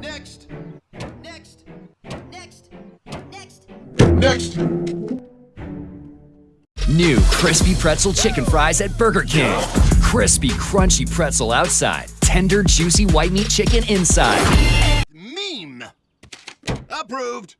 Next. Next. Next. Next. Next! New crispy pretzel chicken fries at Burger King. Crispy, crunchy pretzel outside, tender, juicy white meat chicken inside. Meme. Approved.